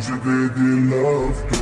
music, they, they love?